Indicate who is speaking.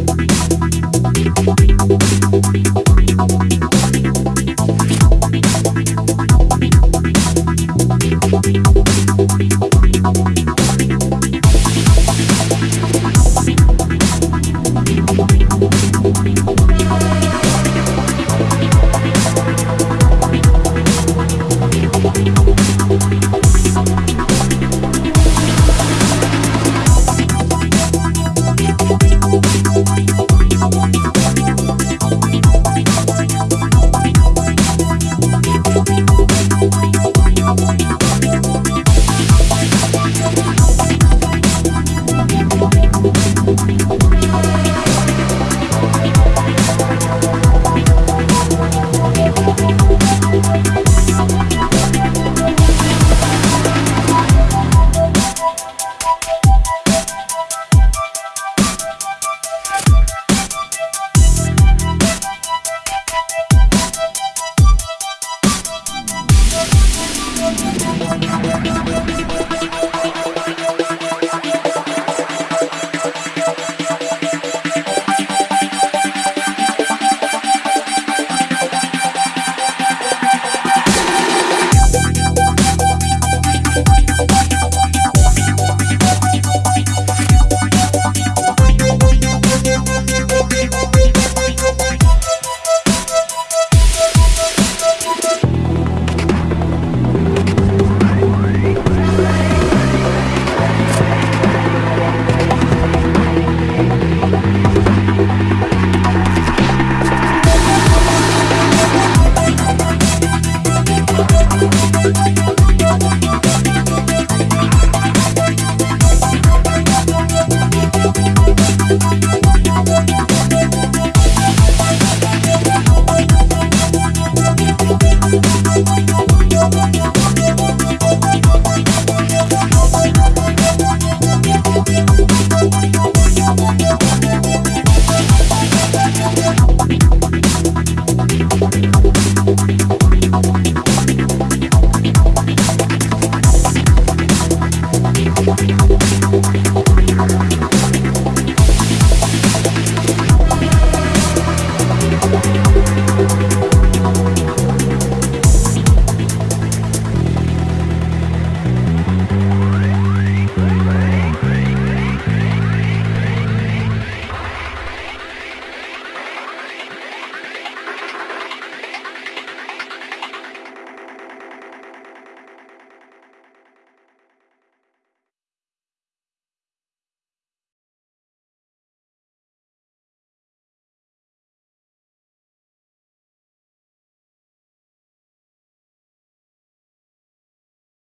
Speaker 1: Bye.